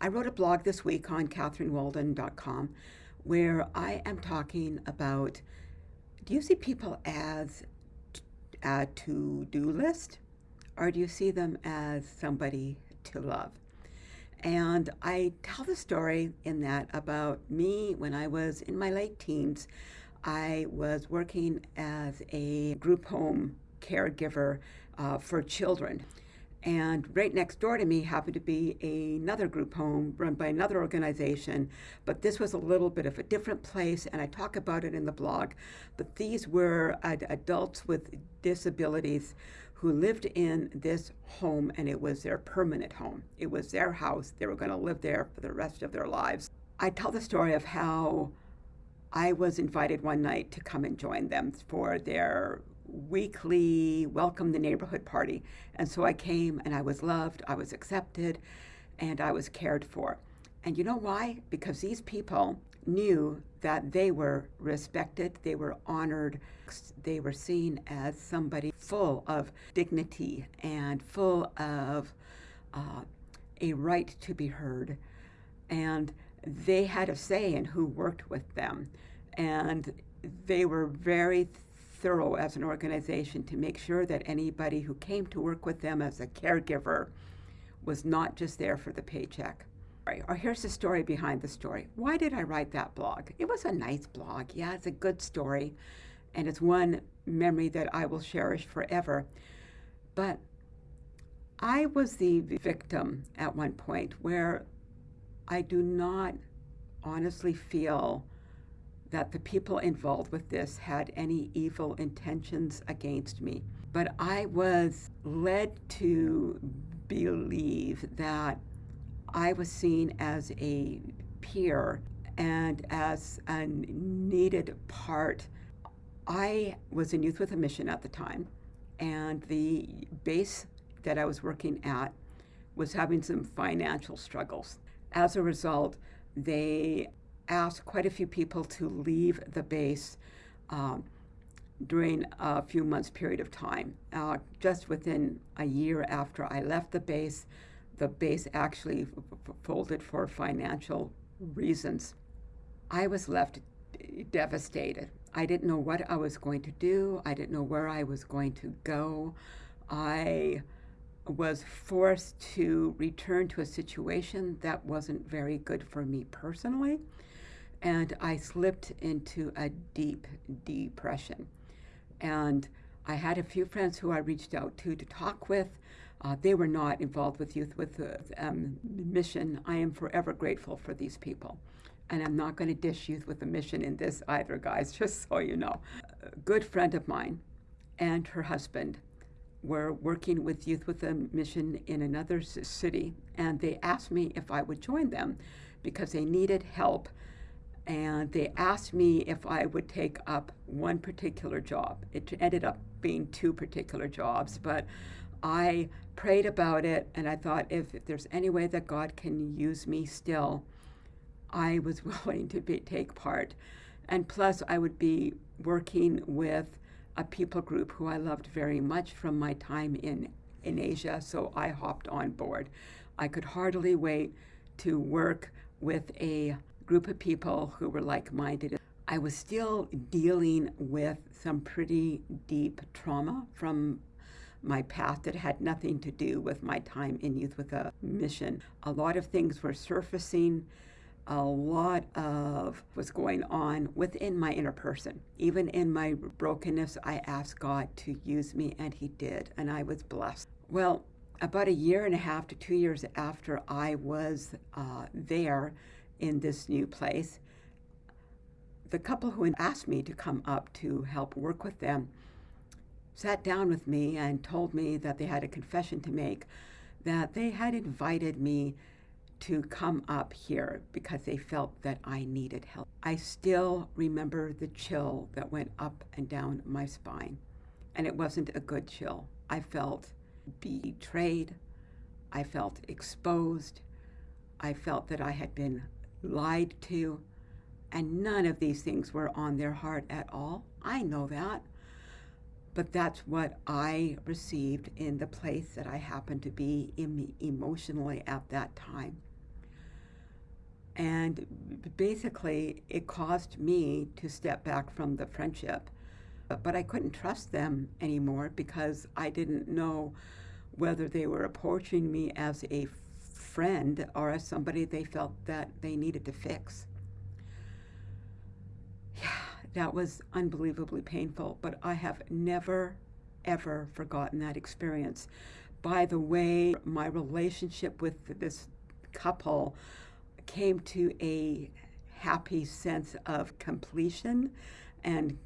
I wrote a blog this week on catherinewalden.com where I am talking about do you see people as a to do list or do you see them as somebody to love? And I tell the story in that about me when I was in my late teens. I was working as a group home caregiver uh, for children. And right next door to me happened to be another group home run by another organization, but this was a little bit of a different place, and I talk about it in the blog. But these were ad- adults with disabilities who lived in this home, and it was their permanent home. It was their house. They were going to live there for the rest of their lives. I tell the story of how I was invited one night to come and join them for their weekly welcome the neighborhood party. And so I came and I was loved, I was accepted, and I was cared for. And you know why? Because these people knew that they were respected, they were honored, they were seen as somebody full of dignity and full of uh, a right to be heard. And they had a say in who worked with them. And they were very thorough as an organization to make sure that anybody who came to work with them as a caregiver was not just there for the paycheck. Or oh, here's the story behind the story. Why did I write that blog? It was a nice blog. Yeah, it's a good story. And it's one memory that I will cherish forever. But I was the victim at one point where I do not honestly feel that the people involved with this had any evil intentions against me. But I was led to believe that I was seen as a peer and as a needed part. I was in Youth with a Mission at the time, and the base that I was working at was having some financial struggles. As a result, they asked quite a few people to leave the base um, during a few months period of time. Uh, just within a year after I left the base, the base actually folded for financial reasons. I was left devastated. I didn't know what I was going to do. I didn't know where I was going to go. I was forced to return to a situation that wasn't very good for me personally and I slipped into a deep depression. And I had a few friends who I reached out to to talk with. Uh, they were not involved with Youth with a um, Mission. I am forever grateful for these people. And I'm not going to dish Youth with a Mission in this either, guys, just so you know. A good friend of mine and her husband were working with Youth with a Mission in another city, and they asked me if I would join them because they needed help and they asked me if I would take up one particular job. It ended up being two particular jobs, but I prayed about it and I thought if, if there's any way that God can use me still, I was willing to be, take part. And plus, I would be working with a people group who I loved very much from my time in, in Asia, so I hopped on board. I could hardly wait to work with a group of people who were like minded. I was still dealing with some pretty deep trauma from my past that had nothing to do with my time in Youth with a Mission. A lot of things were surfacing. A lot of was going on within my inner person. Even in my brokenness, I asked God to use me, and He did, and I was blessed. Well, about a year and a half to two years after I was uh, there, in this new place. The couple who had asked me to come up to help work with them sat down with me and told me that they had a confession to make, that they had invited me to come up here because they felt that I needed help. I still remember the chill that went up and down my spine, and it wasn't a good chill. I felt betrayed. I felt exposed. I felt that I had been lied to, and none of these things were on their heart at all. I know that. But that's what I received in the place that I happened to be emotionally at that time. And basically, it caused me to step back from the friendship. But I couldn't trust them anymore because I didn't know whether they were approaching me as a friend or as somebody they felt that they needed to fix. Yeah, that was unbelievably painful, but I have never, ever forgotten that experience. By the way, my relationship with this couple came to a happy sense of completion and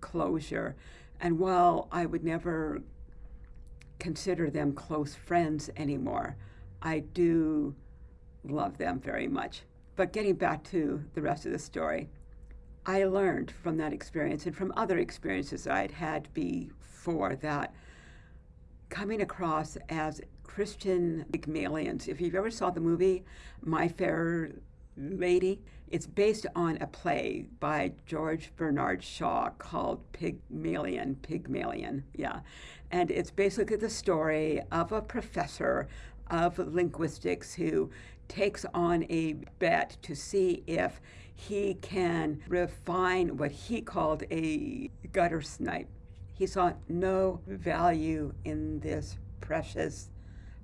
closure. And while I would never consider them close friends anymore, I do love them very much. But getting back to the rest of the story, I learned from that experience and from other experiences I'd had before that coming across as Christian Pygmalions. If you've ever saw the movie My Fair Lady, it's based on a play by George Bernard Shaw called Pygmalion. Pygmalion, yeah. And it's basically the story of a professor of linguistics who takes on a bet to see if he can refine what he called a gutter snipe. He saw no value in this precious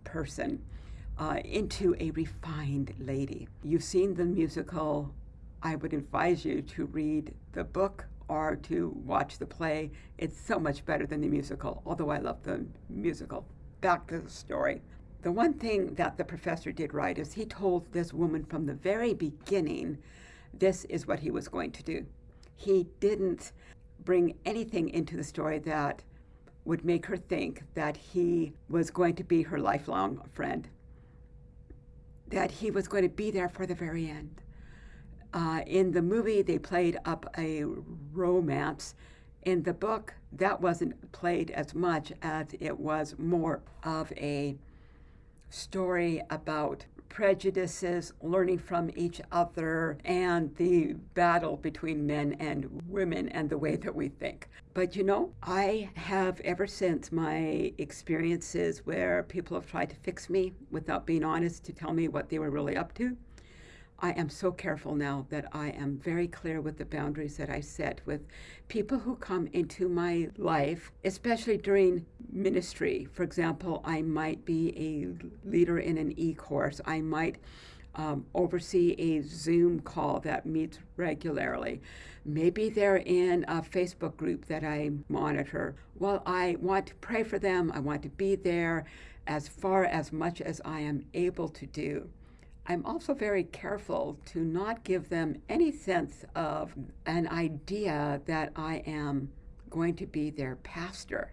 person uh, into a refined lady. You've seen the musical. I would advise you to read the book or to watch the play. It's so much better than the musical, although I love the musical. Back to the story. The one thing that the professor did right is he told this woman from the very beginning this is what he was going to do. He didn't bring anything into the story that would make her think that he was going to be her lifelong friend that he was going to be there for the very end. Uh, in the movie, they played up a romance. In the book, that wasn't played as much as it was more of a story about prejudices, learning from each other, and the battle between men and women and the way that we think. But you know, I have ever since my experiences where people have tried to fix me without being honest to tell me what they were really up to. I am so careful now that I am very clear with the boundaries that I set with people who come into my life, especially during ministry. For example, I might be a leader in an e course, I might um, oversee a Zoom call that meets regularly. Maybe they're in a Facebook group that I monitor. Well, I want to pray for them, I want to be there as far as much as I am able to do. I'm also very careful to not give them any sense of an idea that I am going to be their pastor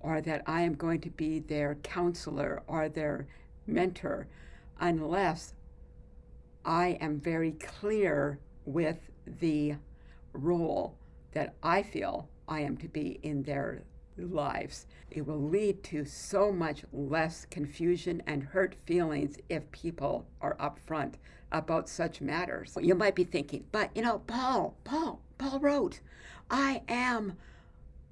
or that I am going to be their counselor or their mentor unless I am very clear with the role that I feel I am to be in their lives. It will lead to so much less confusion and hurt feelings if people are upfront about such matters. You might be thinking, but you know, Paul, Paul, Paul wrote, I am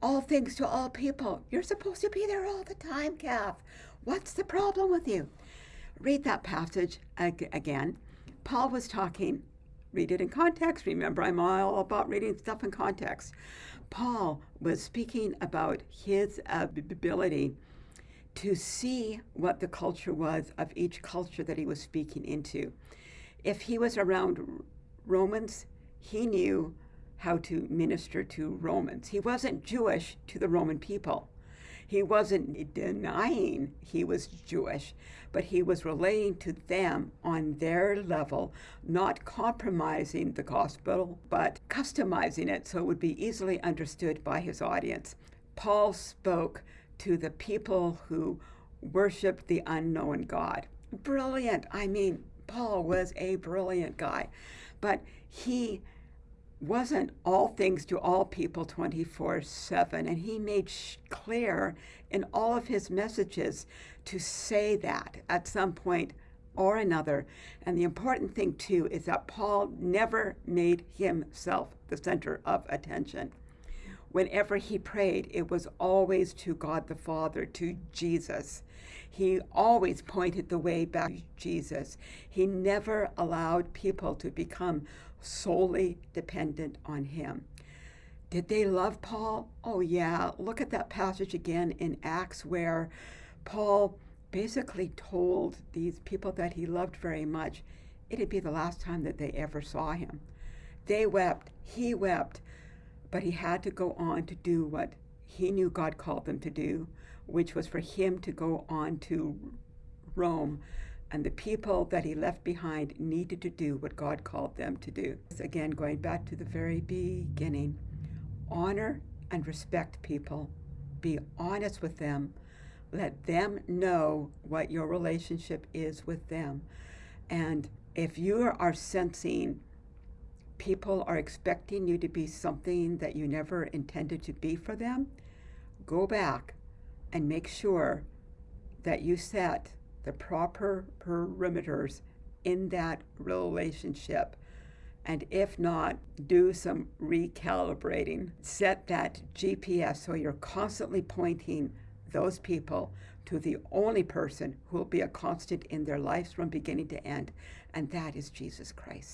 all things to all people. You're supposed to be there all the time, Kath. What's the problem with you? Read that passage ag- again. Paul was talking, read it in context. Remember, I'm all about reading stuff in context. Paul was speaking about his ability to see what the culture was of each culture that he was speaking into. If he was around Romans, he knew how to minister to Romans. He wasn't Jewish to the Roman people. He wasn't denying he was Jewish, but he was relating to them on their level, not compromising the gospel, but customizing it so it would be easily understood by his audience. Paul spoke to the people who worshiped the unknown God. Brilliant. I mean, Paul was a brilliant guy, but he wasn't all things to all people 24 7. And he made clear in all of his messages to say that at some point or another. And the important thing, too, is that Paul never made himself the center of attention. Whenever he prayed, it was always to God the Father, to Jesus. He always pointed the way back to Jesus. He never allowed people to become solely dependent on him. Did they love Paul? Oh, yeah. Look at that passage again in Acts where Paul basically told these people that he loved very much it'd be the last time that they ever saw him. They wept, he wept, but he had to go on to do what he knew God called them to do, which was for him to go on to Rome. And the people that he left behind needed to do what God called them to do. Again, going back to the very beginning honor and respect people, be honest with them, let them know what your relationship is with them. And if you are sensing people are expecting you to be something that you never intended to be for them, go back and make sure that you set the proper perimeters in that relationship. And if not, do some recalibrating. Set that GPS so you're constantly pointing those people to the only person who will be a constant in their lives from beginning to end, and that is Jesus Christ.